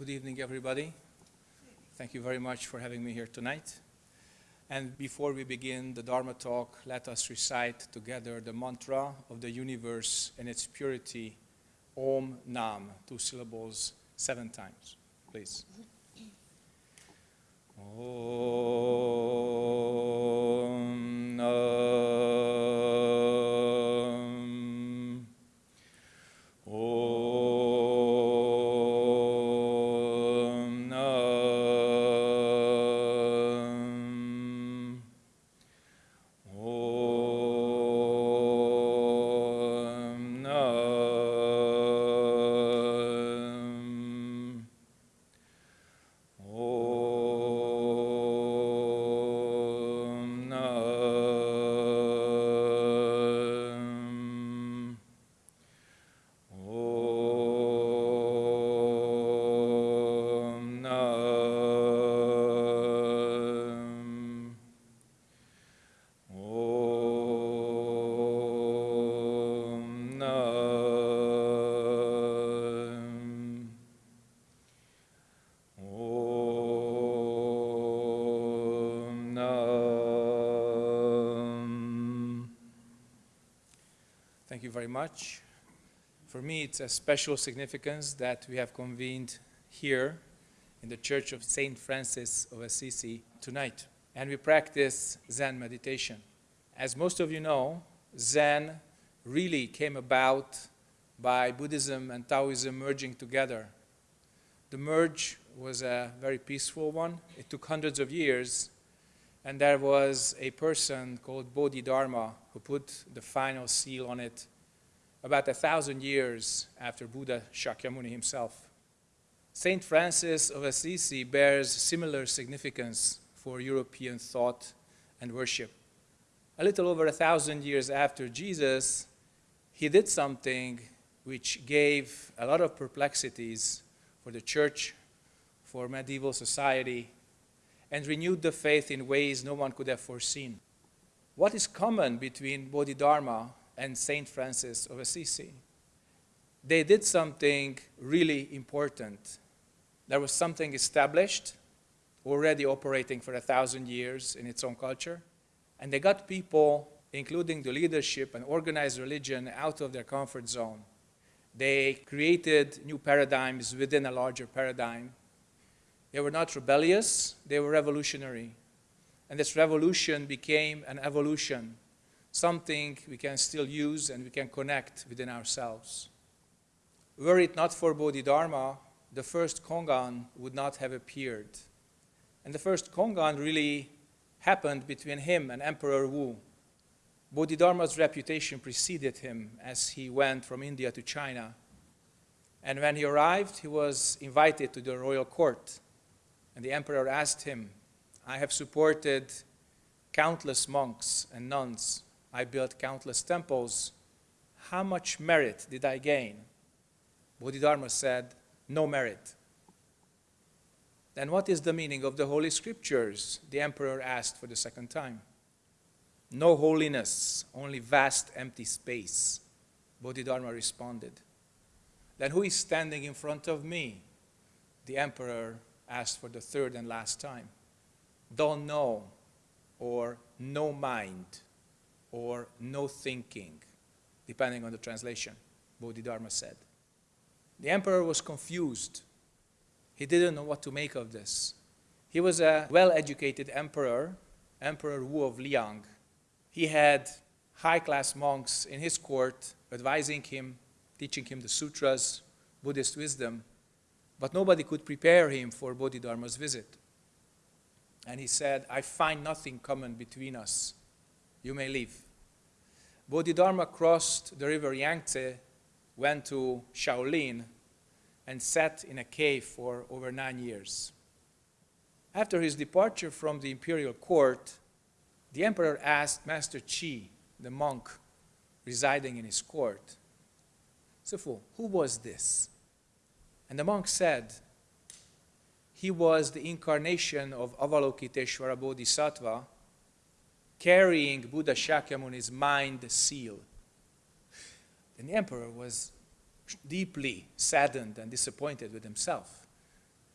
Good evening, everybody. Thank you very much for having me here tonight. And before we begin the Dharma talk, let us recite together the mantra of the universe and its purity, Om Nam, two syllables, seven times. Please. Om Thank you very much. For me, it's a special significance that we have convened here in the Church of St. Francis of Assisi tonight. And we practice Zen meditation. As most of you know, Zen really came about by Buddhism and Taoism merging together. The merge was a very peaceful one. It took hundreds of years, and there was a person called Bodhidharma who put the final seal on it about a thousand years after Buddha Shakyamuni himself. Saint Francis of Assisi bears similar significance for European thought and worship. A little over a thousand years after Jesus, he did something which gave a lot of perplexities for the church, for medieval society, and renewed the faith in ways no one could have foreseen. What is common between Bodhidharma and Saint Francis of Assisi? They did something really important. There was something established, already operating for a thousand years in its own culture, and they got people, including the leadership and organized religion, out of their comfort zone. They created new paradigms within a larger paradigm. They were not rebellious, they were revolutionary. And this revolution became an evolution, something we can still use and we can connect within ourselves. Were it not for Bodhidharma, the first Kongan would not have appeared. And the first Kongan really happened between him and Emperor Wu. Bodhidharma's reputation preceded him as he went from India to China. And when he arrived, he was invited to the royal court. And the emperor asked him, I have supported countless monks and nuns. I built countless temples. How much merit did I gain? Bodhidharma said, No merit. Then what is the meaning of the Holy Scriptures? The emperor asked for the second time. No holiness, only vast empty space. Bodhidharma responded. Then who is standing in front of me? The emperor asked for the third and last time. Don't know, or no mind, or no thinking, depending on the translation, Bodhidharma said. The emperor was confused. He didn't know what to make of this. He was a well-educated emperor, Emperor Wu of Liang. He had high-class monks in his court advising him, teaching him the sutras, Buddhist wisdom, but nobody could prepare him for Bodhidharma's visit. And he said, I find nothing common between us. You may leave. Bodhidharma crossed the river Yangtze, went to Shaolin, and sat in a cave for over nine years. After his departure from the imperial court, the emperor asked Master Chi, the monk residing in his court, Sifu, who was this? And the monk said, he was the incarnation of Avalokiteshvara Bodhisattva, carrying Buddha Shakyamuni's mind seal. And the emperor was deeply saddened and disappointed with himself.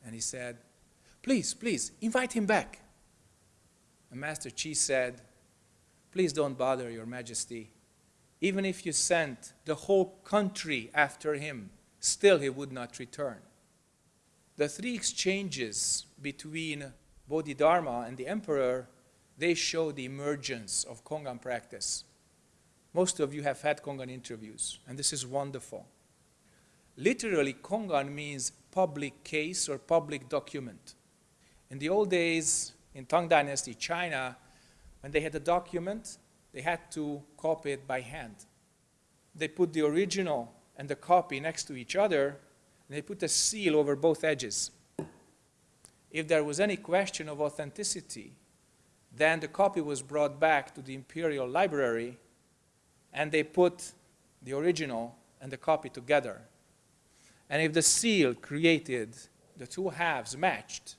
and he said, Please, please, invite him back. And Master Chi said, Please don't bother, Your Majesty. Even if you sent the whole country after him, still he would not return. The three exchanges between Bodhidharma and the emperor, they show the emergence of Kongan practice. Most of you have had Kongan interviews, and this is wonderful. Literally, Kongan means public case or public document. In the old days, in Tang Dynasty, China, when they had a document, they had to copy it by hand. They put the original and the copy next to each other, and they put a seal over both edges. If there was any question of authenticity, then the copy was brought back to the Imperial Library, and they put the original and the copy together. And if the seal created the two halves matched,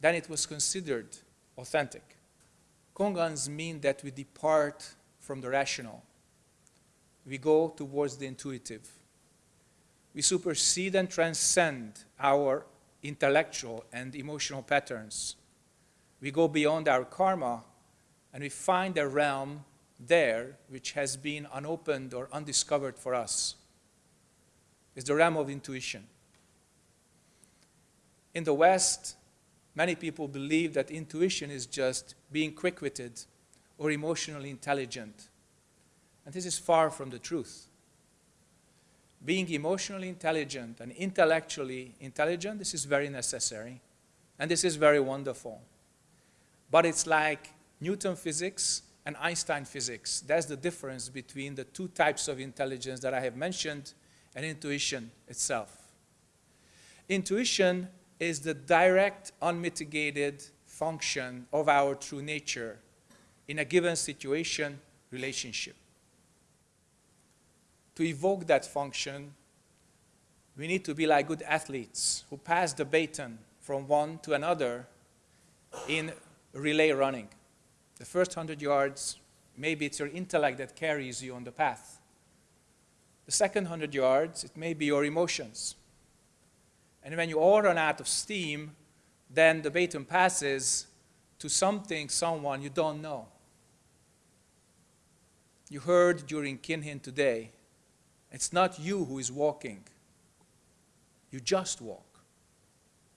then it was considered authentic. Kongans mean that we depart from the rational. We go towards the intuitive. We supersede and transcend our intellectual and emotional patterns. We go beyond our karma and we find a realm there which has been unopened or undiscovered for us. It's the realm of intuition. In the West, Many people believe that intuition is just being quick-witted or emotionally intelligent. And this is far from the truth. Being emotionally intelligent and intellectually intelligent, this is very necessary. And this is very wonderful. But it's like Newton physics and Einstein physics. That's the difference between the two types of intelligence that I have mentioned and intuition itself. Intuition is the direct, unmitigated function of our true nature in a given situation, relationship. To evoke that function, we need to be like good athletes who pass the baton from one to another in relay running. The first 100 yards, maybe it's your intellect that carries you on the path. The second 100 yards, it may be your emotions. And when you all run out of steam, then the baton passes to something, someone you don't know. You heard during Kinhin today, it's not you who is walking. You just walk.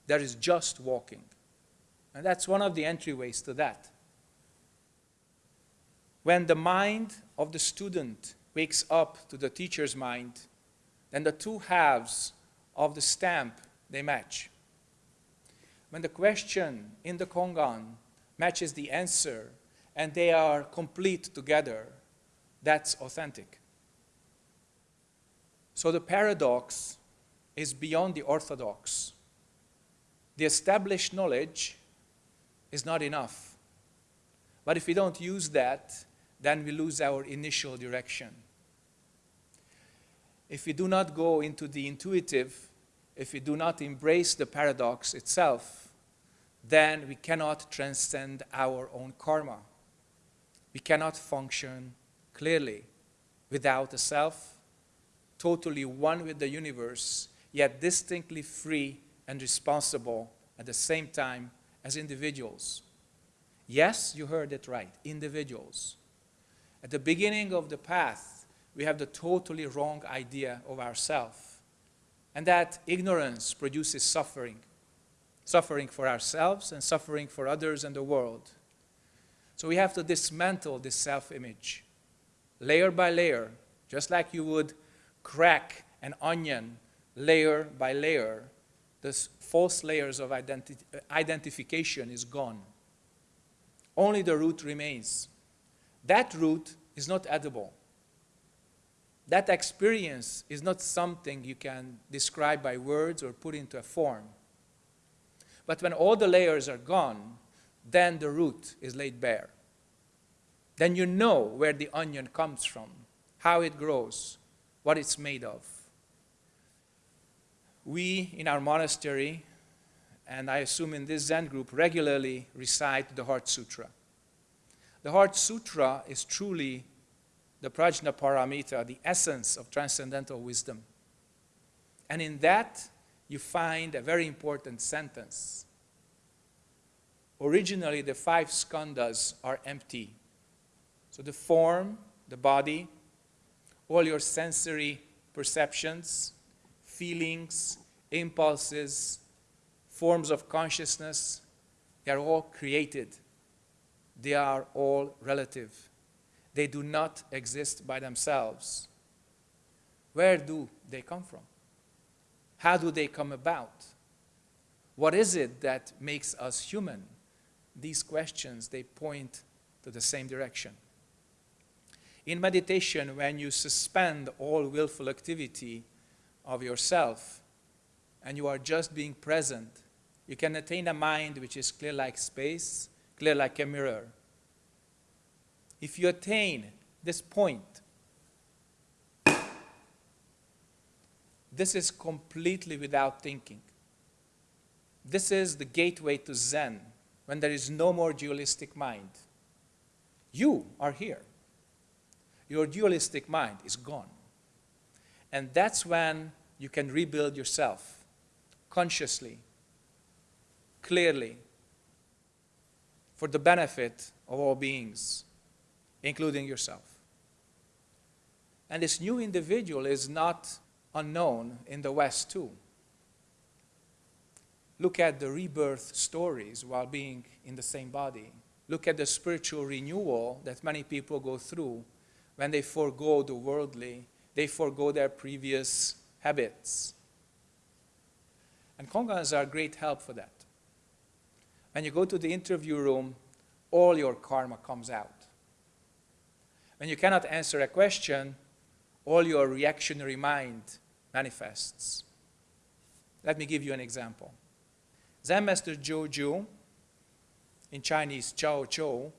There is just walking. And that's one of the entryways to that. When the mind of the student wakes up to the teacher's mind, then the two halves of the stamp they match. When the question in the Kongan matches the answer and they are complete together, that's authentic. So the paradox is beyond the orthodox. The established knowledge is not enough. But if we don't use that, then we lose our initial direction. If we do not go into the intuitive, if we do not embrace the paradox itself, then we cannot transcend our own karma. We cannot function clearly without a self, totally one with the universe, yet distinctly free and responsible at the same time as individuals. Yes, you heard it right, individuals. At the beginning of the path, we have the totally wrong idea of ourself and that ignorance produces suffering. Suffering for ourselves and suffering for others and the world. So we have to dismantle this self-image, layer by layer, just like you would crack an onion layer by layer. This false layers of identi identification is gone. Only the root remains. That root is not edible that experience is not something you can describe by words or put into a form. But when all the layers are gone, then the root is laid bare. Then you know where the onion comes from, how it grows, what it's made of. We in our monastery, and I assume in this Zen group, regularly recite the Heart Sutra. The Heart Sutra is truly the Prajnaparamita, the essence of transcendental wisdom. And in that, you find a very important sentence. Originally, the five skandhas are empty. So the form, the body, all your sensory perceptions, feelings, impulses, forms of consciousness, they are all created. They are all relative. They do not exist by themselves. Where do they come from? How do they come about? What is it that makes us human? These questions, they point to the same direction. In meditation, when you suspend all willful activity of yourself and you are just being present, you can attain a mind which is clear like space, clear like a mirror. If you attain this point, this is completely without thinking. This is the gateway to Zen, when there is no more dualistic mind. You are here. Your dualistic mind is gone. And that's when you can rebuild yourself consciously, clearly, for the benefit of all beings including yourself. And this new individual is not unknown in the West too. Look at the rebirth stories while being in the same body. Look at the spiritual renewal that many people go through when they forego the worldly, they forego their previous habits. And Kongans are great help for that. When you go to the interview room, all your karma comes out. When you cannot answer a question, all your reactionary mind manifests. Let me give you an example. Zen Master Zhou in Chinese Chao Chou,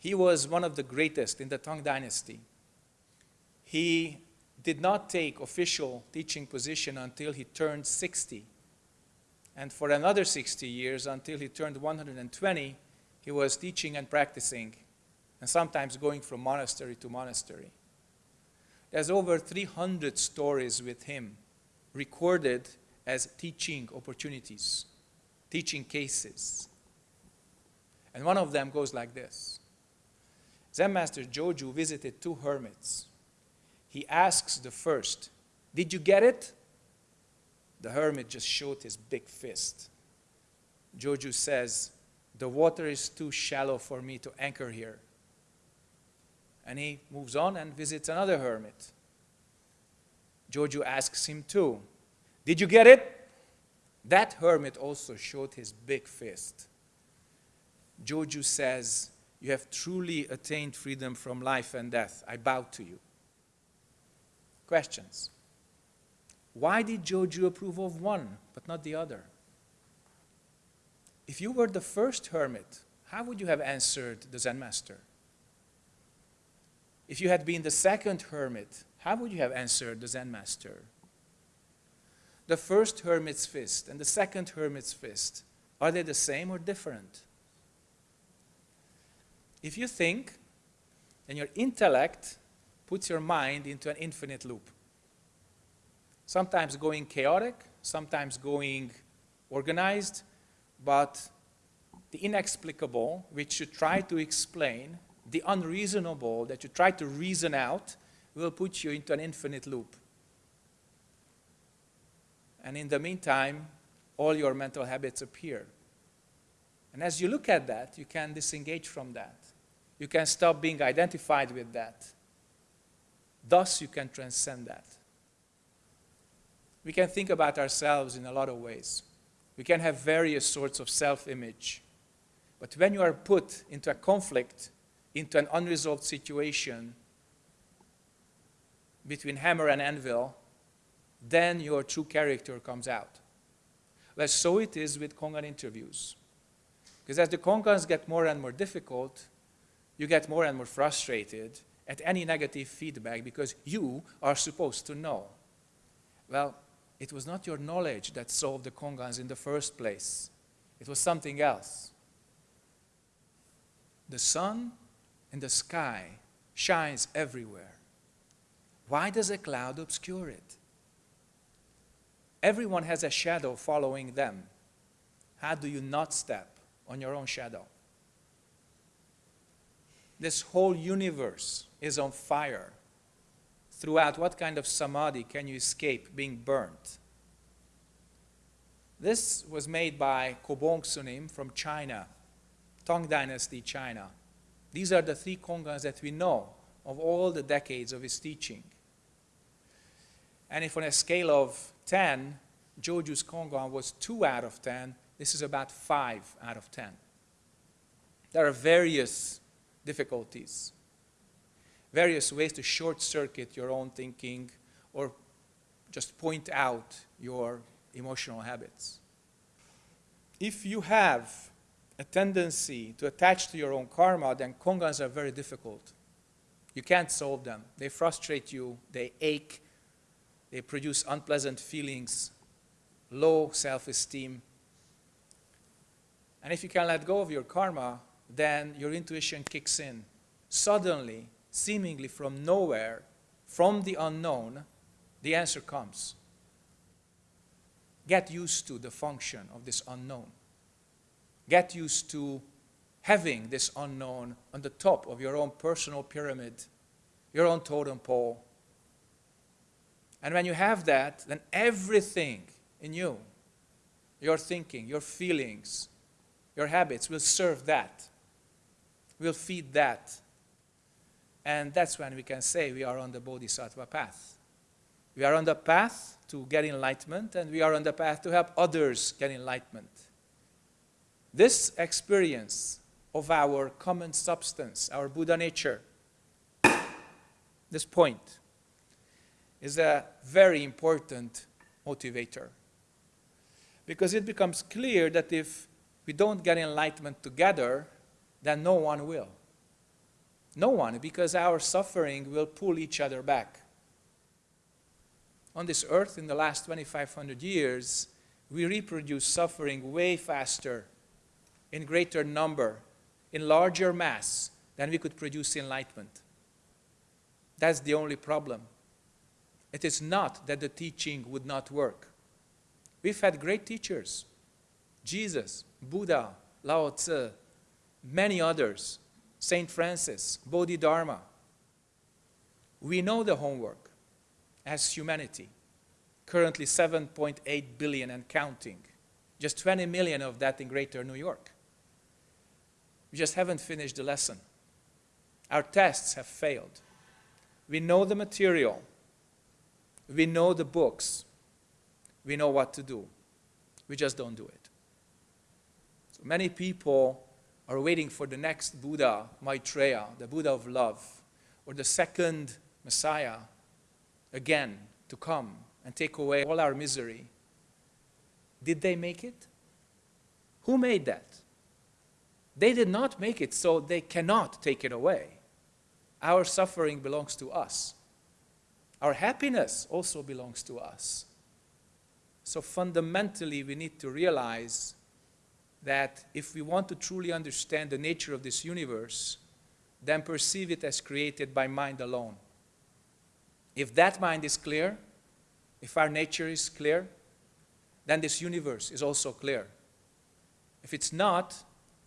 he was one of the greatest in the Tang Dynasty. He did not take official teaching position until he turned 60. And for another 60 years, until he turned 120, he was teaching and practicing and sometimes going from monastery to monastery. There's over 300 stories with him recorded as teaching opportunities, teaching cases. And one of them goes like this. Zen Master Joju visited two hermits. He asks the first, did you get it? The hermit just showed his big fist. Joju says, the water is too shallow for me to anchor here and he moves on and visits another hermit. Joju asks him too, Did you get it? That hermit also showed his big fist. Joju says, You have truly attained freedom from life and death. I bow to you. Questions. Why did Joju approve of one but not the other? If you were the first hermit, how would you have answered the Zen master? If you had been the second hermit, how would you have answered the Zen master? The first hermit's fist and the second hermit's fist, are they the same or different? If you think, then your intellect puts your mind into an infinite loop. Sometimes going chaotic, sometimes going organized, but the inexplicable, which you try to explain, the unreasonable that you try to reason out will put you into an infinite loop. And in the meantime, all your mental habits appear. And as you look at that, you can disengage from that. You can stop being identified with that. Thus, you can transcend that. We can think about ourselves in a lot of ways. We can have various sorts of self-image. But when you are put into a conflict into an unresolved situation between hammer and anvil, then your true character comes out. Well, so it is with Kongan interviews. Because as the Kongans get more and more difficult, you get more and more frustrated at any negative feedback because you are supposed to know. Well, it was not your knowledge that solved the Kongans in the first place. It was something else. The sun and the sky shines everywhere. Why does a cloud obscure it? Everyone has a shadow following them. How do you not step on your own shadow? This whole universe is on fire. Throughout what kind of samadhi can you escape being burnt? This was made by Kobong Sunim from China, Tang Dynasty, China. These are the three Kongans that we know of all the decades of his teaching. And if on a scale of 10, Joju's Kongan was 2 out of 10, this is about 5 out of 10. There are various difficulties, various ways to short circuit your own thinking or just point out your emotional habits. If you have a tendency to attach to your own karma, then kongans are very difficult. You can't solve them. They frustrate you, they ache, they produce unpleasant feelings, low self-esteem. And if you can let go of your karma, then your intuition kicks in. Suddenly, seemingly from nowhere, from the unknown, the answer comes. Get used to the function of this unknown. Get used to having this unknown on the top of your own personal pyramid, your own totem pole. And when you have that, then everything in you, your thinking, your feelings, your habits will serve that, will feed that. And that's when we can say we are on the Bodhisattva path. We are on the path to get enlightenment, and we are on the path to help others get enlightenment. This experience of our common substance, our Buddha nature, this point, is a very important motivator. Because it becomes clear that if we don't get enlightenment together, then no one will. No one, because our suffering will pull each other back on this earth in the last 2,500 years, we reproduce suffering way faster, in greater number, in larger mass than we could produce enlightenment. That's the only problem. It is not that the teaching would not work. We've had great teachers. Jesus, Buddha, Lao Tzu, many others, St. Francis, Bodhidharma. We know the homework as humanity. Currently 7.8 billion and counting. Just 20 million of that in greater New York. We just haven't finished the lesson. Our tests have failed. We know the material. We know the books. We know what to do. We just don't do it. So many people are waiting for the next Buddha, Maitreya, the Buddha of love, or the second Messiah, again to come and take away all our misery. Did they make it? Who made that? They did not make it, so they cannot take it away. Our suffering belongs to us. Our happiness also belongs to us. So fundamentally, we need to realize that if we want to truly understand the nature of this universe, then perceive it as created by mind alone. If that mind is clear, if our nature is clear, then this universe is also clear. If it's not,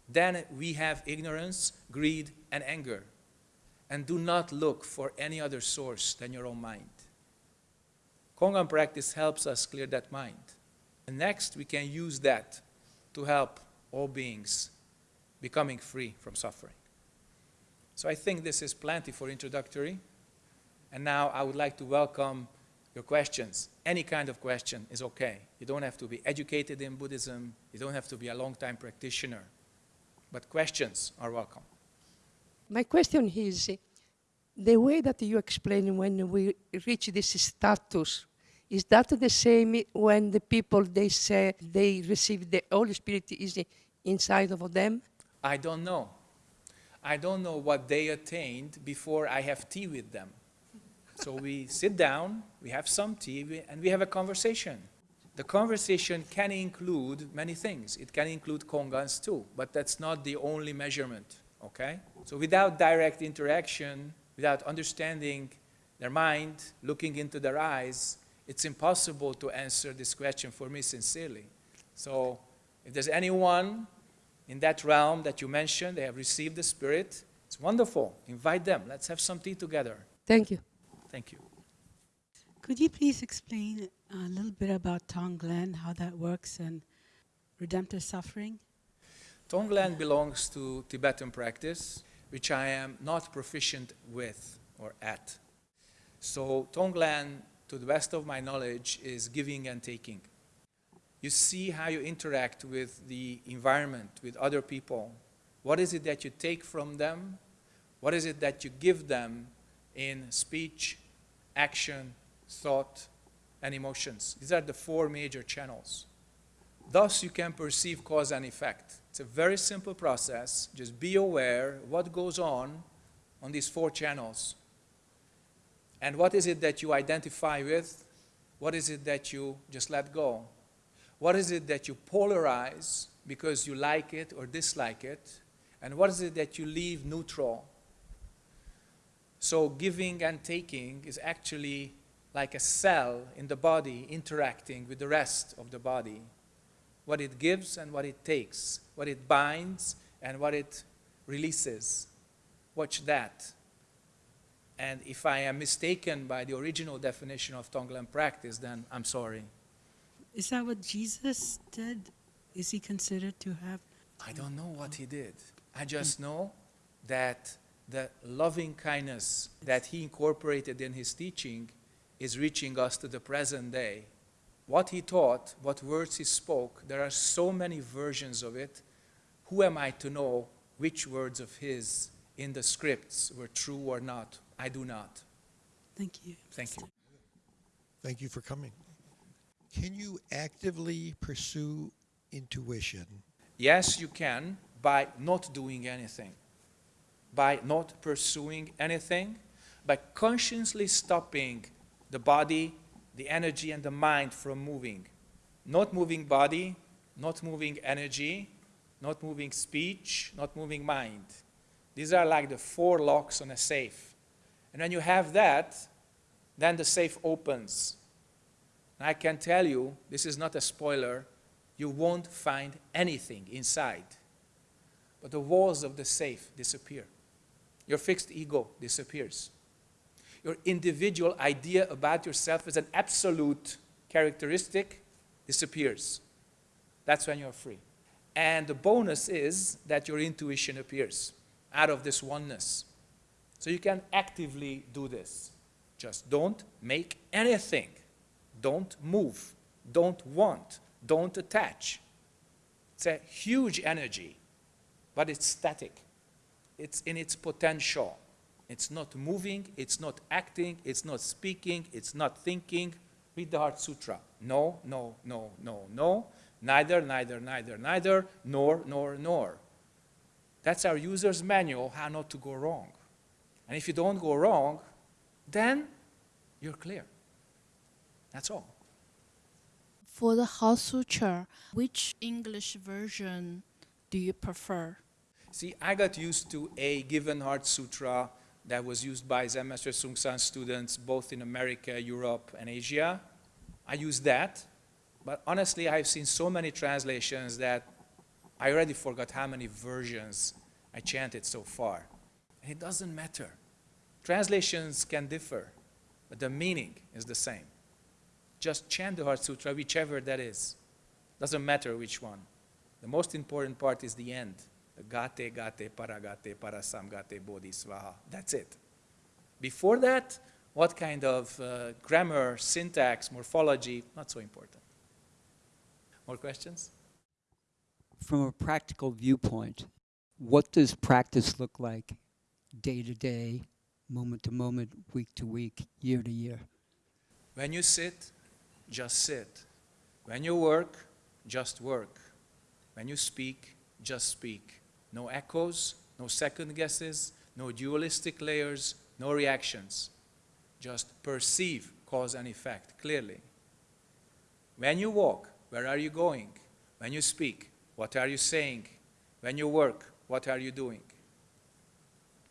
then we have ignorance, greed, and anger. And do not look for any other source than your own mind. Kongan practice helps us clear that mind. And next, we can use that to help all beings becoming free from suffering. So I think this is plenty for introductory. And now I would like to welcome your questions. Any kind of question is okay. You don't have to be educated in Buddhism. You don't have to be a long-time practitioner. But questions are welcome. My question is, the way that you explain when we reach this status, is that the same when the people, they say they receive the Holy Spirit is inside of them? I don't know. I don't know what they attained before I have tea with them. So we sit down, we have some tea, and we have a conversation. The conversation can include many things. It can include kongans too, but that's not the only measurement, okay? So without direct interaction, without understanding their mind, looking into their eyes, it's impossible to answer this question for me sincerely. So if there's anyone in that realm that you mentioned, they have received the Spirit, it's wonderful. Invite them. Let's have some tea together. Thank you. Thank you. Could you please explain a little bit about Tonglen, how that works, and redemptive suffering? Tonglen belongs to Tibetan practice, which I am not proficient with or at. So Tonglen, to the best of my knowledge, is giving and taking. You see how you interact with the environment, with other people. What is it that you take from them? What is it that you give them in speech, action, thought, and emotions? These are the four major channels. Thus, you can perceive cause and effect. It's a very simple process. Just be aware what goes on on these four channels. And what is it that you identify with? What is it that you just let go? What is it that you polarize because you like it or dislike it? And what is it that you leave neutral? So giving and taking is actually like a cell in the body interacting with the rest of the body. What it gives and what it takes, what it binds and what it releases. Watch that. And if I am mistaken by the original definition of Tonglen practice, then I'm sorry. Is that what Jesus did? Is he considered to have? I don't know what he did. I just know that the loving kindness that he incorporated in his teaching is reaching us to the present day. What he taught, what words he spoke, there are so many versions of it. Who am I to know which words of his in the scripts were true or not? I do not. Thank you. Thank you. Thank you for coming. Can you actively pursue intuition? Yes, you can by not doing anything, by not pursuing anything, by consciously stopping the body, the energy, and the mind from moving. Not moving body, not moving energy, not moving speech, not moving mind. These are like the four locks on a safe. And when you have that, then the safe opens. And I can tell you, this is not a spoiler, you won't find anything inside. But the walls of the safe disappear. Your fixed ego disappears. Your individual idea about yourself as an absolute characteristic disappears. That's when you're free. And the bonus is that your intuition appears out of this oneness. So you can actively do this. Just don't make anything. Don't move. Don't want. Don't attach. It's a huge energy, but it's static. It's in its potential. It's not moving, it's not acting, it's not speaking, it's not thinking. Read the Heart Sutra. No, no, no, no, no. Neither, neither, neither, neither, nor, nor, nor. That's our user's manual how not to go wrong. And if you don't go wrong, then you're clear. That's all. For the Heart Sutra, which English version do you prefer? See, I got used to a given Heart Sutra that was used by Zen Master Seung Sahn students both in America, Europe, and Asia. I use that, but honestly, I've seen so many translations that I already forgot how many versions I chanted so far. It doesn't matter. Translations can differ, but the meaning is the same. Just chant the Heart Sutra, whichever that is. Doesn't matter which one. The most important part is the end. The gate, gate, paragate, parasamgate, bodhisvaha. That's it. Before that, what kind of uh, grammar, syntax, morphology, not so important. More questions? From a practical viewpoint, what does practice look like day to day, moment to moment, week to week, year to year? When you sit, just sit. When you work, just work. When you speak, just speak. No echoes, no second guesses, no dualistic layers, no reactions. Just perceive cause and effect clearly. When you walk, where are you going? When you speak, what are you saying? When you work, what are you doing?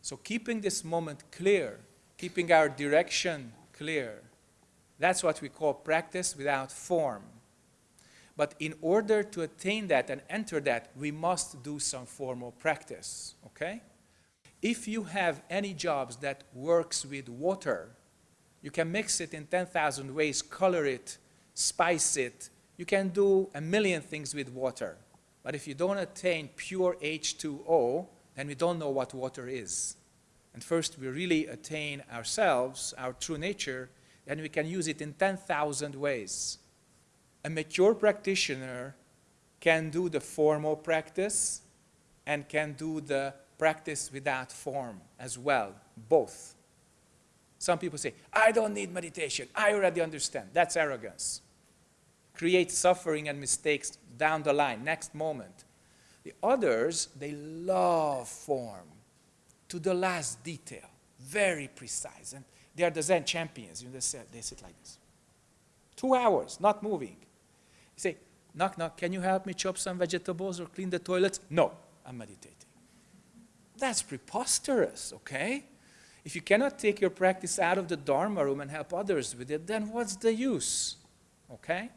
So keeping this moment clear, keeping our direction clear, That's what we call practice without form. But in order to attain that and enter that, we must do some formal practice, okay? If you have any jobs that works with water, you can mix it in 10,000 ways, color it, spice it. You can do a million things with water. But if you don't attain pure H2O, then we don't know what water is. And first we really attain ourselves, our true nature, then we can use it in 10,000 ways. A mature practitioner can do the formal practice and can do the practice without form as well, both. Some people say, I don't need meditation, I already understand. That's arrogance. Create suffering and mistakes down the line, next moment. The others, they love form to the last detail, very precise. And they are the Zen champions. You know, they, sit, they sit like this. Two hours, not moving. You say, knock, knock, can you help me chop some vegetables or clean the toilets? No, I'm meditating. That's preposterous, okay? If you cannot take your practice out of the Dharma room and help others with it, then what's the use, okay?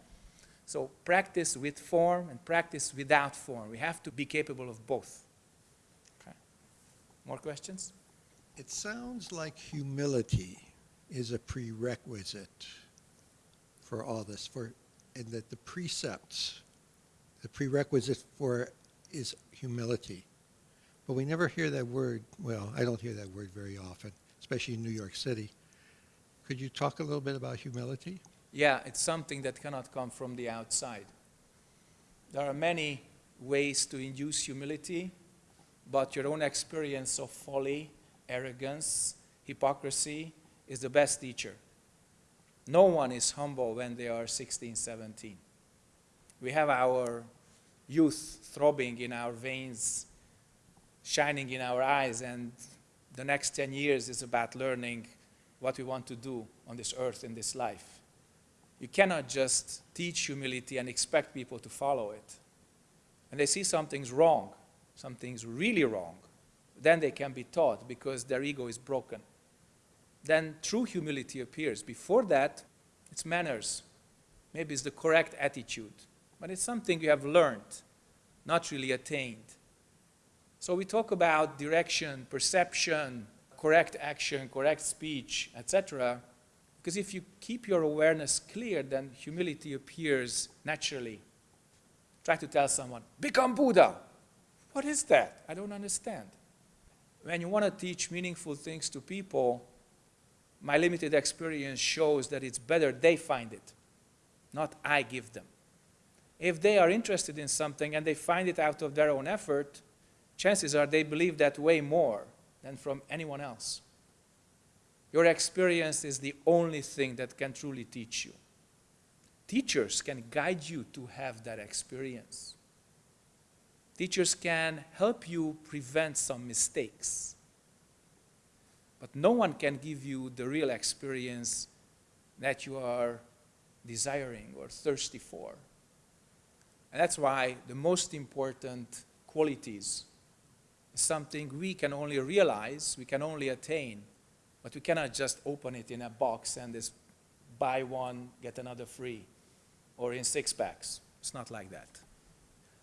So practice with form and practice without form. We have to be capable of both. Okay. More questions? It sounds like humility is a prerequisite for all this, for, and that the precepts, the prerequisite for is humility. But we never hear that word, well, I don't hear that word very often, especially in New York City. Could you talk a little bit about humility? Yeah, it's something that cannot come from the outside. There are many ways to induce humility, but your own experience of folly, arrogance, hypocrisy is the best teacher. No one is humble when they are 16, 17. We have our youth throbbing in our veins, shining in our eyes, and the next 10 years is about learning what we want to do on this earth in this life. You cannot just teach humility and expect people to follow it. And they see something's wrong, something's really wrong, then they can be taught because their ego is broken. Then true humility appears. Before that, it's manners. Maybe it's the correct attitude, but it's something you have learned, not really attained. So we talk about direction, perception, correct action, correct speech, etc. Because if you keep your awareness clear, then humility appears naturally. Try to tell someone, become Buddha. What is that? I don't understand. When you want to teach meaningful things to people, my limited experience shows that it's better they find it, not I give them. If they are interested in something and they find it out of their own effort, chances are they believe that way more than from anyone else. Your experience is the only thing that can truly teach you. Teachers can guide you to have that experience. Teachers can help you prevent some mistakes. But no one can give you the real experience that you are desiring or thirsty for. And that's why the most important qualities is something we can only realize, we can only attain, but we cannot just open it in a box and just buy one, get another free, or in six packs. It's not like that.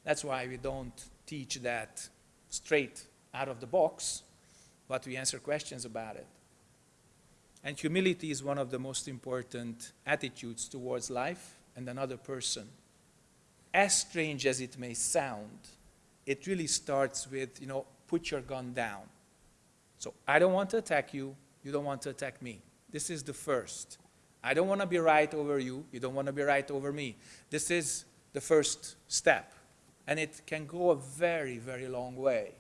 That's why we don't teach that straight out of the box, but we answer questions about it. And humility is one of the most important attitudes towards life and another person. As strange as it may sound, it really starts with, you know, put your gun down. So I don't want to attack you, you don't want to attack me. This is the first. I don't want to be right over you, you don't want to be right over me. This is the first step. And it can go a very, very long way.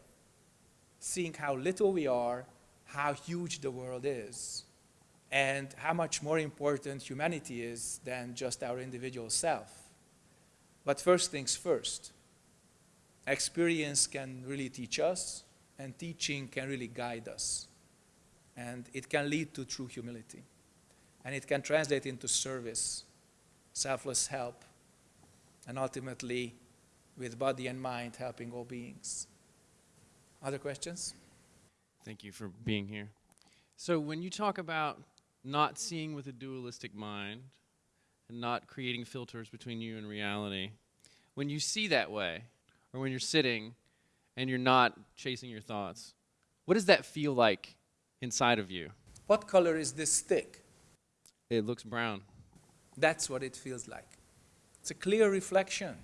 Seeing how little we are, how huge the world is, and how much more important humanity is than just our individual self. But first things first. Experience can really teach us, and teaching can really guide us. And it can lead to true humility. And it can translate into service, selfless help, and ultimately, with body and mind, helping all beings. Other questions? Thank you for being here. So, when you talk about not seeing with a dualistic mind and not creating filters between you and reality, when you see that way, or when you're sitting and you're not chasing your thoughts, what does that feel like inside of you? What color is this stick? It looks brown. That's what it feels like. It's a clear reflection.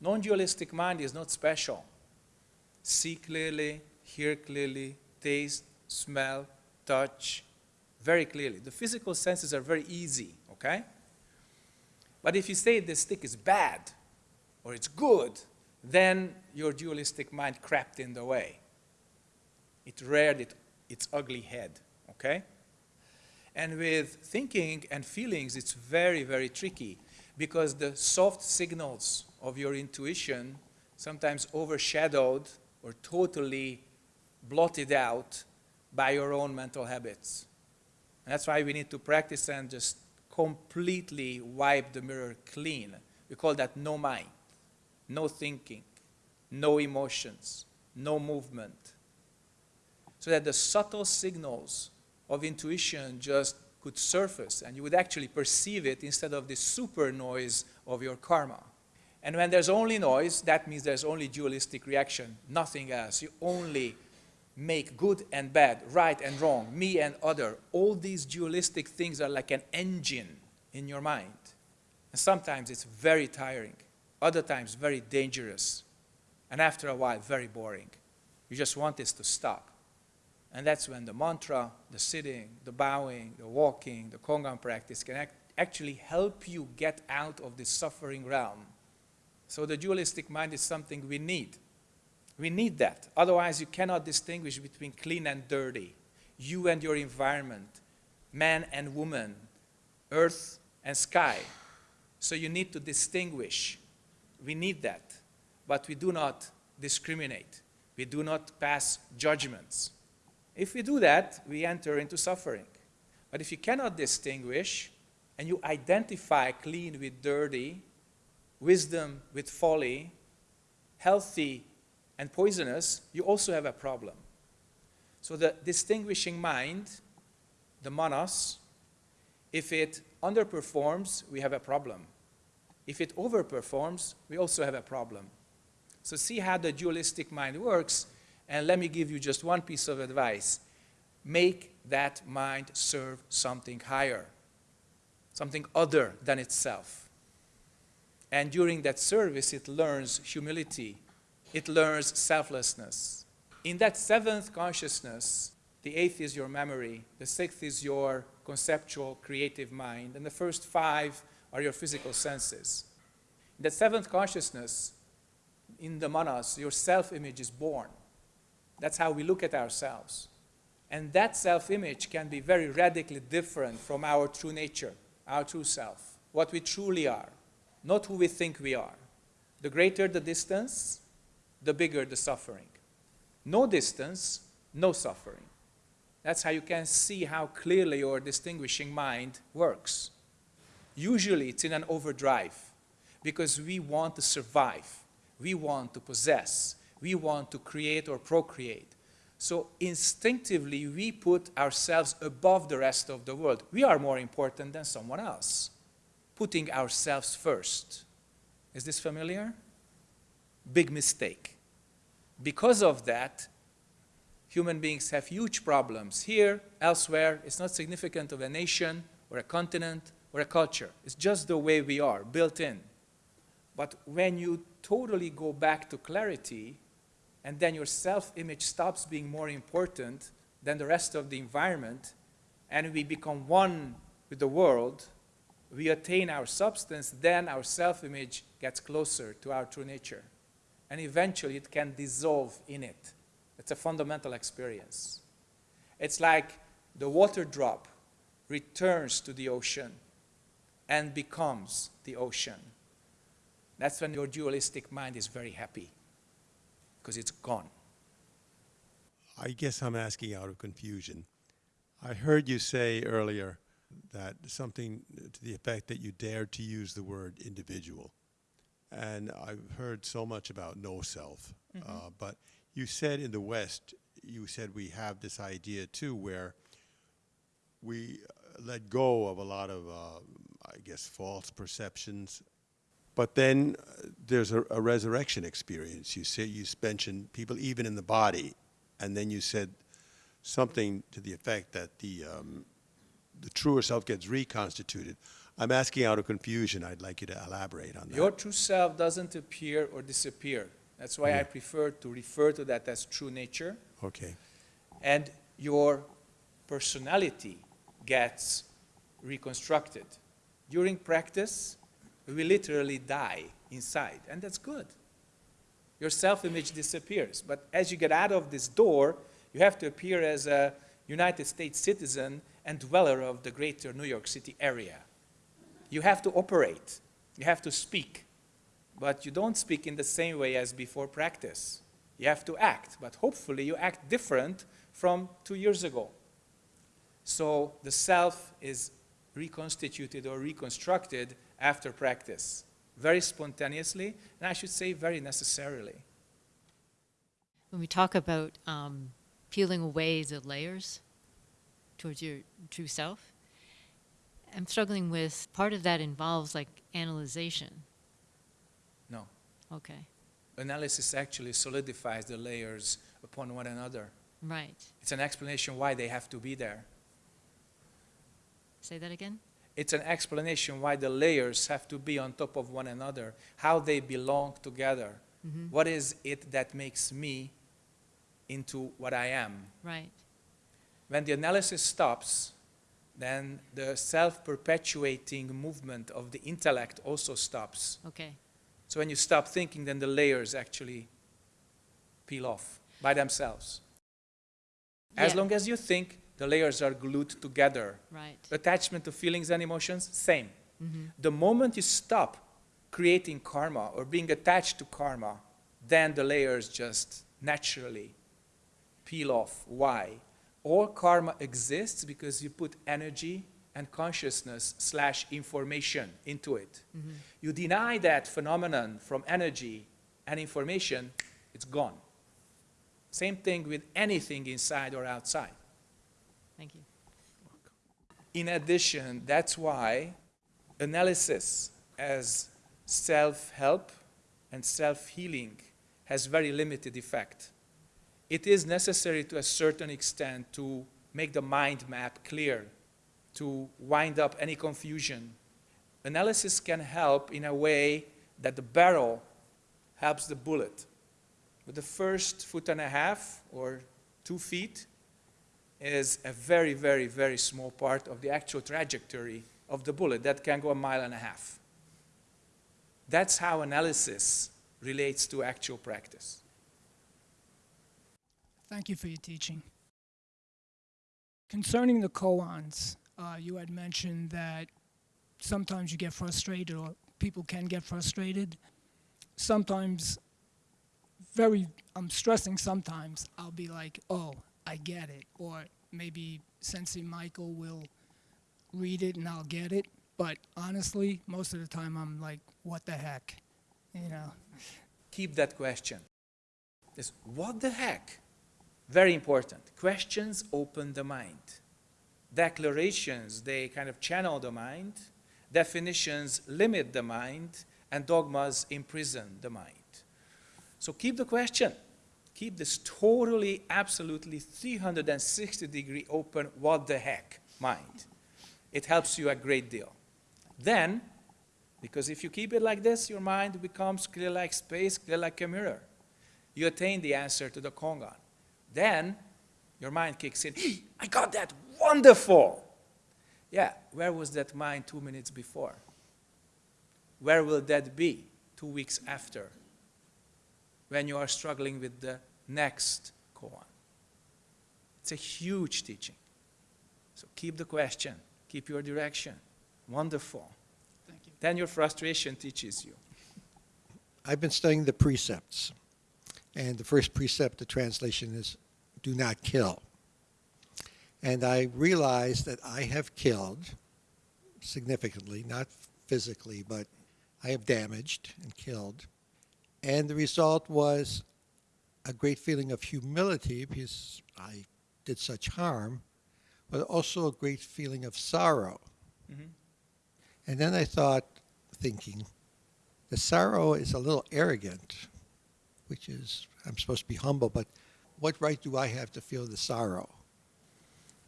Non dualistic mind is not special. See clearly, hear clearly, taste, smell, touch, very clearly. The physical senses are very easy, okay? But if you say the stick is bad or it's good, then your dualistic mind crept in the way. It reared it, its ugly head, okay? And with thinking and feelings, it's very, very tricky because the soft signals of your intuition sometimes overshadowed or totally blotted out by your own mental habits. And that's why we need to practice and just completely wipe the mirror clean. We call that no mind, no thinking, no emotions, no movement. So that the subtle signals of intuition just could surface and you would actually perceive it instead of the super noise of your karma. And when there's only noise, that means there's only dualistic reaction, nothing else. You only make good and bad, right and wrong, me and other. All these dualistic things are like an engine in your mind. And sometimes it's very tiring, other times very dangerous, and after a while, very boring. You just want this to stop. And that's when the mantra, the sitting, the bowing, the walking, the Kongan practice can act actually help you get out of this suffering realm. So the dualistic mind is something we need. We need that. Otherwise, you cannot distinguish between clean and dirty, you and your environment, man and woman, earth and sky. So you need to distinguish. We need that. But we do not discriminate. We do not pass judgments. If we do that, we enter into suffering. But if you cannot distinguish and you identify clean with dirty, wisdom with folly, healthy and poisonous, you also have a problem. So the distinguishing mind, the manas, if it underperforms, we have a problem. If it overperforms, we also have a problem. So see how the dualistic mind works, and let me give you just one piece of advice. Make that mind serve something higher, something other than itself. And during that service, it learns humility, it learns selflessness. In that seventh consciousness, the eighth is your memory, the sixth is your conceptual, creative mind, and the first five are your physical senses. In that seventh consciousness, in the manas, your self image is born. That's how we look at ourselves. And that self image can be very radically different from our true nature, our true self, what we truly are, not who we think we are. The greater the distance, the bigger the suffering. No distance, no suffering. That's how you can see how clearly your distinguishing mind works. Usually it's in an overdrive because we want to survive, we want to possess, we want to create or procreate. So instinctively we put ourselves above the rest of the world. We are more important than someone else, putting ourselves first. Is this familiar? Big mistake. Because of that, human beings have huge problems. Here, elsewhere, it's not significant of a nation or a continent or a culture. It's just the way we are, built in. But when you totally go back to clarity, and then your self-image stops being more important than the rest of the environment, and we become one with the world, we attain our substance, then our self-image gets closer to our true nature and eventually it can dissolve in it. It's a fundamental experience. It's like the water drop returns to the ocean and becomes the ocean. That's when your dualistic mind is very happy because it's gone. I guess I'm asking out of confusion. I heard you say earlier that something to the effect that you dared to use the word individual. And I've heard so much about no self. Uh, but you said in the West, you said we have this idea too where we let go of a lot of, uh, I guess, false perceptions. But then uh, there's a, a resurrection experience. You say you mentioned people even in the body, and then you said something to the effect that the um, the truer self gets reconstituted. I'm asking out of confusion. I'd like you to elaborate on that. Your true self doesn't appear or disappear. That's why I prefer to refer to that as true nature. okay. And your personality gets reconstructed. During practice, we literally die inside, and that's good. Your self image disappears. But as you get out of this door, you have to appear as a United States citizen and dweller of the greater New York City area. You have to operate, you have to speak, but you don't speak in the same way as before practice. You have to act, but hopefully you act different from two years ago. So the self is reconstituted or reconstructed after practice, very spontaneously, and I should say very necessarily. when we talk about um, peeling away the layers towards your true self, I'm struggling with part of that involves like analyzation. No. Okay, Analysis actually solidifies the layers upon one another. right. It's an explanation why they have to be there. Say that again? It's an explanation why the layers have to be on top of one another, how they belong together. Mm-hmm. What is it that makes me into what I am? Right. When the analysis stops, then the self-perpetuating movement of the intellect also stops. Okay. So when you stop thinking, then the layers actually peel off by themselves. As Yeah. long as you think, the layers are glued together. Right. Attachment to feelings and emotions, same. Mm-hmm. The moment you stop creating karma or being attached to karma, then the layers just naturally peel off. Why? All karma exists because you put energy and consciousness slash information into it. Mm-hmm. You deny that phenomenon from energy and information, it's gone. Same thing with anything inside or outside. Thank you. In addition, that's why analysis as self-help and self-healing has very limited effect. It is necessary to a certain extent to make the mind map clear, to wind up any confusion. Analysis can help in a way that the barrel helps the bullet. But the first foot and a half or two feet is a very, very, very small part of the actual trajectory of the bullet that can go a mile and a half. That's how analysis relates to actual practice. Thank you for your teaching. Concerning the koans, uh, you had mentioned that sometimes you get frustrated, or people can get frustrated. Sometimes, very, I'm stressing sometimes, I'll be like, oh, I get it. Or maybe Sensei Michael will read it and I'll get it. But honestly, most of the time I'm like, what the heck? You know? Keep that question. Is what the heck? Very important. Questions open the mind. Declarations, they kind of channel the mind. Definitions limit the mind. And dogmas imprison the mind. So keep the question. Keep this totally, absolutely 360 degree open, what the heck mind. It helps you a great deal. Then, because if you keep it like this, your mind becomes clear like space, clear like a mirror. You attain the answer to the Kongan. Then, your mind kicks in, I got that, wonderful! Yeah, where was that mind two minutes before? Where will that be two weeks after? When you are struggling with the next koan. It's a huge teaching. So keep the question, keep your direction. Wonderful. Thank you. Then your frustration teaches you. I've been studying the precepts, and the first precept, the translation is do not kill. And I realized that I have killed significantly, not physically, but I have damaged and killed. And the result was a great feeling of humility because I did such harm, but also a great feeling of sorrow. Mhm. And then I thought, thinking, the sorrow is a little arrogant, which is, I'm supposed to be humble, but what right do I have to feel the sorrow?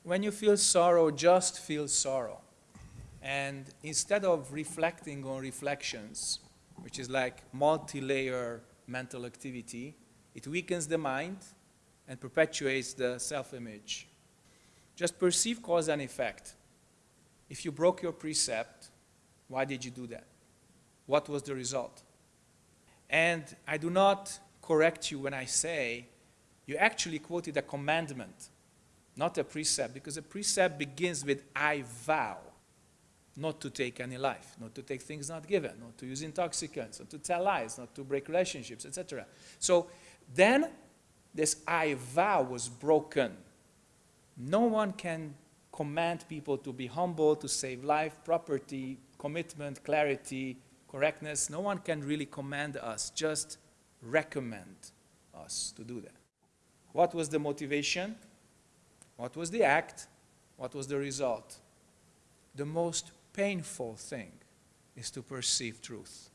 When you feel sorrow, just feel sorrow. And instead of reflecting on reflections, which is like multi-layer mental activity, it weakens the mind and perpetuates the self-image. Just perceive cause and effect. If you broke your precept, why did you do that? What was the result? And I do not correct you when I say you actually quoted a commandment, not a precept, because a precept begins with I vow not to take any life, not to take things not given, not to use intoxicants, not to tell lies, not to break relationships, etc. So then this I vow was broken. No one can command people to be humble, to save life, property, commitment, clarity, correctness. No one can really command us, just recommend us to do that. What was the motivation? What was the act? What was the result? The most painful thing is to perceive truth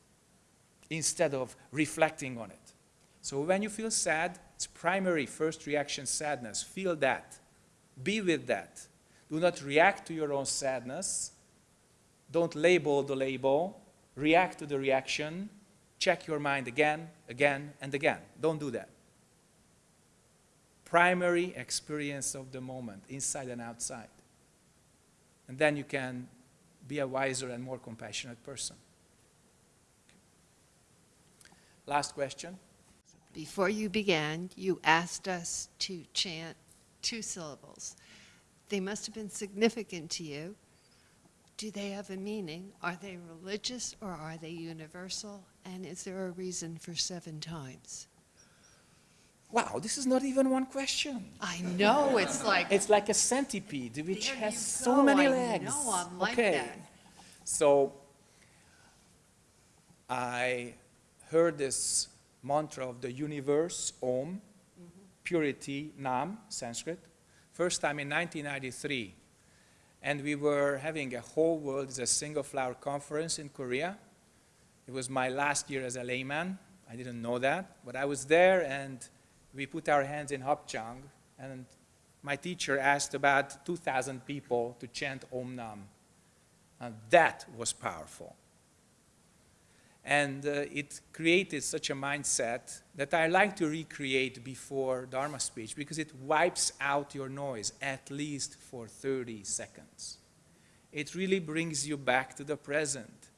instead of reflecting on it. So when you feel sad, it's primary first reaction sadness. Feel that. Be with that. Do not react to your own sadness. Don't label the label. React to the reaction. Check your mind again, again, and again. Don't do that. Primary experience of the moment, inside and outside. And then you can be a wiser and more compassionate person. Last question. Before you began, you asked us to chant two syllables. They must have been significant to you. Do they have a meaning? Are they religious or are they universal? And is there a reason for seven times? Wow, this is not even one question. I know, it's like, It's like a centipede which has so go, many I legs. know, I'm like okay. that. So I heard this mantra of the universe, Om, mm-hmm. purity, Nam, Sanskrit, first time in 1993. And we were having a whole world as a single flower conference in Korea. It was my last year as a layman. I didn't know that, but I was there and we put our hands in Hapchang and my teacher asked about 2,000 people to chant Om Nam. And that was powerful. And uh, it created such a mindset that I like to recreate before Dharma speech because it wipes out your noise at least for 30 seconds. It really brings you back to the present.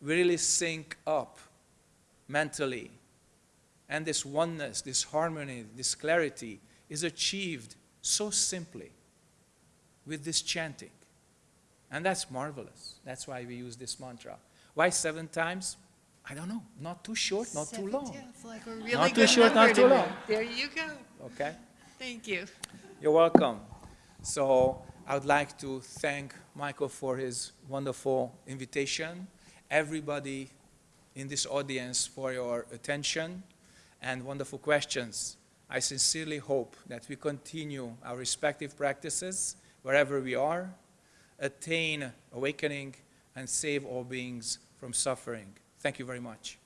We really sync up mentally. And this oneness, this harmony, this clarity is achieved so simply with this chanting. And that's marvelous. That's why we use this mantra. Why seven times? I don't know. Not too short, not too long. yeah, It's like really Not too short, not too long. There you go. Okay? Thank you. You're welcome. So I would like to thank Michael for his wonderful invitation, everybody in this audience for your attention and wonderful questions. I sincerely hope that we continue our respective practices wherever we are, attain awakening, and save all beings from suffering. Thank you very much.